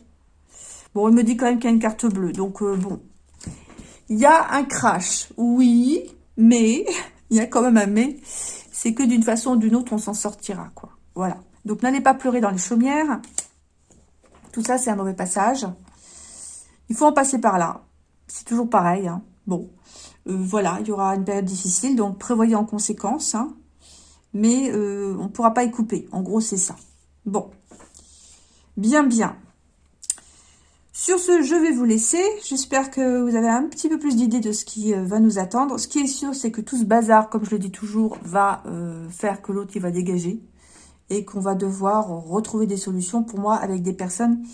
Bon, il me dit quand même qu'il y a une carte bleue. Donc, euh, bon. Il y a un crash. Oui, mais... Il y a quand même un mais. C'est que d'une façon ou d'une autre, on s'en sortira, quoi. Voilà. Donc, n'allez pas pleurer dans les chaumières. Tout ça, c'est un mauvais passage. Il faut en passer par là. C'est toujours pareil. Hein. Bon, euh, voilà, il y aura une période difficile, donc prévoyez en conséquence. Hein. Mais euh, on ne pourra pas y couper. En gros, c'est ça. Bon. Bien, bien. Sur ce, je vais vous laisser. J'espère que vous avez un petit peu plus d'idées de ce qui euh, va nous attendre. Ce qui est sûr, c'est que tout ce bazar, comme je le dis toujours, va faire que l'autre, il va dégager. Et qu'on va devoir retrouver des solutions, pour moi, avec des personnes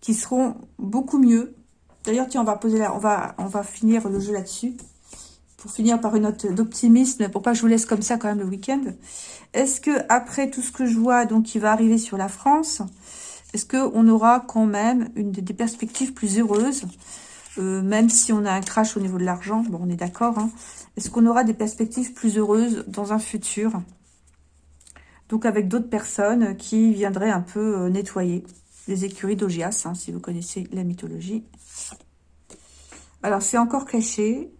qui seront beaucoup mieux. D'ailleurs, tiens, on va poser là, on va, on va finir le jeu là-dessus. Pour finir par une note d'optimisme, pour pas que je vous laisse comme ça quand même le week-end. Est-ce que après tout ce que je vois, donc, qui va arriver sur la France, est-ce qu'on aura quand même une, des perspectives plus heureuses euh, même si on a un crash au niveau de l'argent, bon, on est d'accord. Hein. Est-ce qu'on aura des perspectives plus heureuses dans un futur? Donc avec d'autres personnes qui viendraient un peu euh, nettoyer les écuries d'Ogias, hein, si vous connaissez la mythologie. Alors c'est encore caché.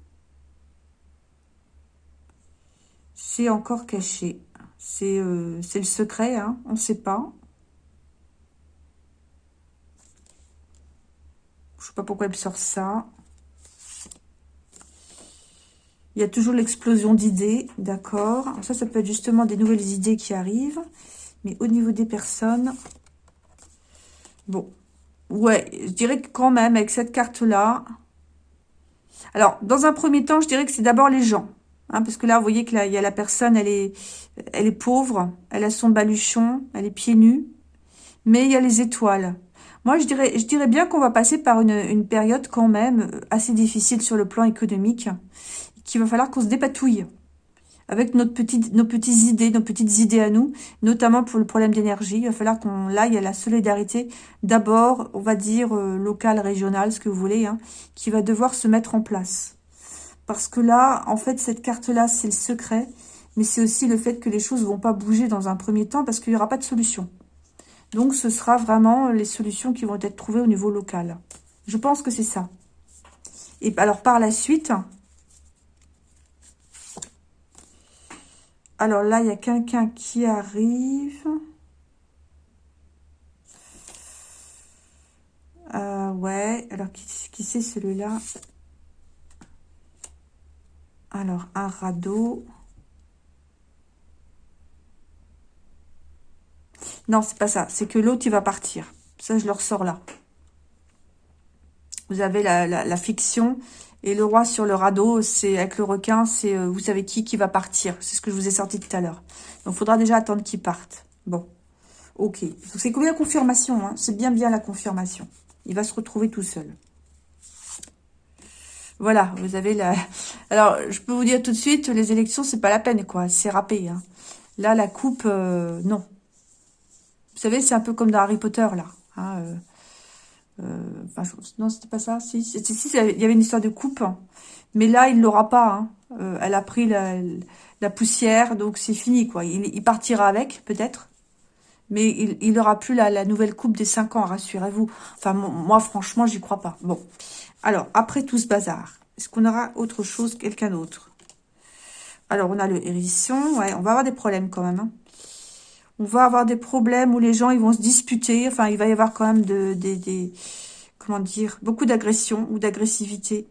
C'est encore caché. C'est euh, le secret, hein, on ne sait pas. Je sais pas pourquoi elle sort ça. Il y a toujours l'explosion d'idées, d'accord. Ça, ça peut être justement des nouvelles idées qui arrivent. Mais au niveau des personnes, bon, ouais, je dirais que quand même, avec cette carte-là... Alors, dans un premier temps, je dirais que c'est d'abord les gens. Hein, parce que là, vous voyez que là, il y a la personne, elle est, elle est pauvre, elle a son baluchon, elle est pieds nus. Mais il y a les étoiles. Moi, je dirais, je dirais bien qu'on va passer par une, période quand même euh, assez difficile sur le plan économique, qu'il va falloir qu'on se dépatouille avec notre petite, nos petites idées, nos petites idées à nous, notamment pour le problème d'énergie. Il va falloir qu'on aille à la solidarité, d'abord, on va dire, euh, locale, régionale, ce que vous voulez, hein, qui va devoir se mettre en place. Parce que là, en fait, cette carte-là, c'est le secret, mais c'est aussi le fait que les choses vont pas bouger dans un premier temps parce qu'il n'y aura pas de solution. Donc, ce sera vraiment les solutions qui vont être trouvées au niveau local. Je pense que c'est ça. Et alors, par la suite... Alors là, il y a quelqu'un qui arrive. Euh, ouais, alors qui, qui c'est celui-là? Alors, un radeau. Non, c'est pas ça. C'est que l'autre, il va partir. Ça, je le ressors là. Vous avez la, fiction. Et le roi sur le radeau, c'est avec le requin, c'est euh, vous savez qui qui va partir. C'est ce que je vous ai sorti tout à l'heure. Donc, il faudra déjà attendre qu'il parte. Bon. Ok. Donc, c'est combien la confirmation hein? C'est bien, bien la confirmation. Il va se retrouver tout seul. Voilà, vous avez la... Alors, je peux vous dire tout de suite, les élections, c'est pas la peine, quoi. C'est râpé. Hein. Là, la coupe, euh, non. Vous savez, c'est un peu comme dans Harry Potter, là. Hein, euh, euh, non, c'était pas ça. Si, si, il y avait une histoire de coupe. Hein. Mais là, il l'aura pas. Hein. Euh, elle a pris la, poussière, donc c'est fini, quoi. Il, partira avec, peut-être. Mais il n'aura plus la, nouvelle coupe des 5 ans, rassurez-vous. Enfin, moi, franchement, j'y crois pas. Bon. Alors, après tout ce bazar, est-ce qu'on aura autre chose, quelqu'un d'autre? Alors, on a le hérisson. Ouais, on va avoir des problèmes quand même. Hein on va avoir des problèmes où les gens vont se disputer. Enfin, il va y avoir quand même de, des, comment dire, beaucoup d'agression ou d'agressivité.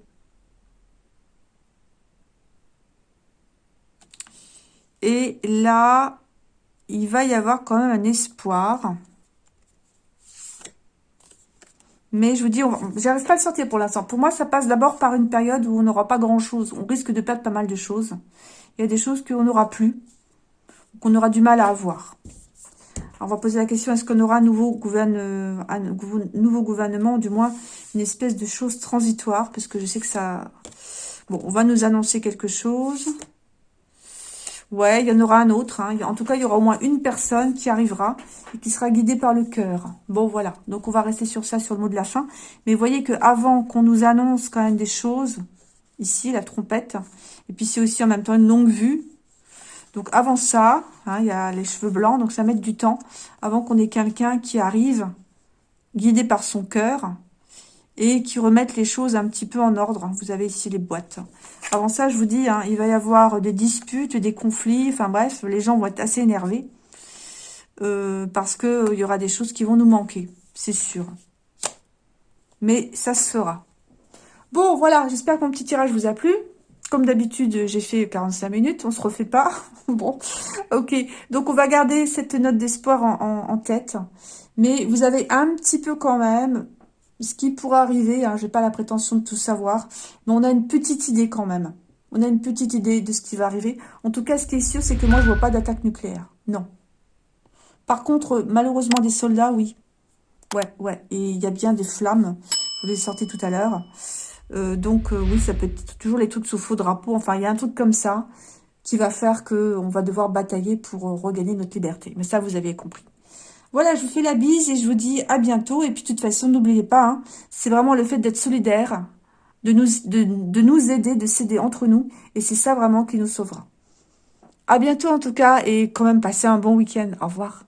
Et là, il va y avoir quand même un espoir. Mais je vous dis, j'arrive pas à le sortir pour l'instant. Pour moi, ça passe d'abord par une période où on n'aura pas grand-chose. On risque de perdre pas mal de choses. Il y a des choses qu'on n'aura plus qu'on aura du mal à avoir. on va poser la question, est-ce qu'on aura un nouveau, gouverne, gouvernement, du moins une espèce de chose transitoire, parce que je sais que ça... Bon, on va nous annoncer quelque chose. Ouais, il y en aura un autre. Hein. En tout cas, il y aura au moins une personne qui arrivera et qui sera guidée par le cœur. Bon, voilà. Donc, on va rester sur ça, sur le mot de la fin. Mais voyez que avant qu'on nous annonce quand même des choses, ici, la trompette, et puis c'est aussi en même temps une longue vue. Donc, avant ça, hein, il y a les cheveux blancs, donc ça met du temps avant qu'on ait quelqu'un qui arrive, guidé par son cœur, et qui remettent les choses un petit peu en ordre. Vous avez ici les boîtes. Avant ça, je vous dis, hein, il va y avoir des disputes, des conflits, enfin bref, les gens vont être assez énervés. Euh, parce qu'il euh, y aura des choses qui vont nous manquer, c'est sûr. Mais ça se fera. Bon, voilà, j'espère que mon petit tirage vous a plu. Comme d'habitude, j'ai fait 45 minutes, on se refait pas. bon, ok. Donc, on va garder cette note d'espoir en, tête. Mais vous avez un petit peu quand même ce qui pourrait arriver. Hein, je n'ai pas la prétention de tout savoir. Mais on a une petite idée quand même. On a une petite idée de ce qui va arriver. En tout cas, ce qui est sûr, c'est que moi, je vois pas d'attaque nucléaire. Non. Par contre, malheureusement, des soldats, oui. Ouais, ouais. Et il y a bien des flammes. Je vous les sorti tout à l'heure. Euh, donc, euh, oui, ça peut être toujours les trucs sous faux drapeau. Enfin, il y a un truc comme ça qui va faire qu'on va devoir batailler pour euh, regagner notre liberté. Mais ça, vous avez compris. Voilà, je vous fais la bise et je vous dis à bientôt. Et puis, de toute façon, n'oubliez pas, hein, c'est vraiment le fait d'être solidaire, de nous, de, de nous aider, de s'aider entre nous. Et c'est ça vraiment qui nous sauvera. À bientôt en tout cas et quand même passez un bon week-end. Au revoir.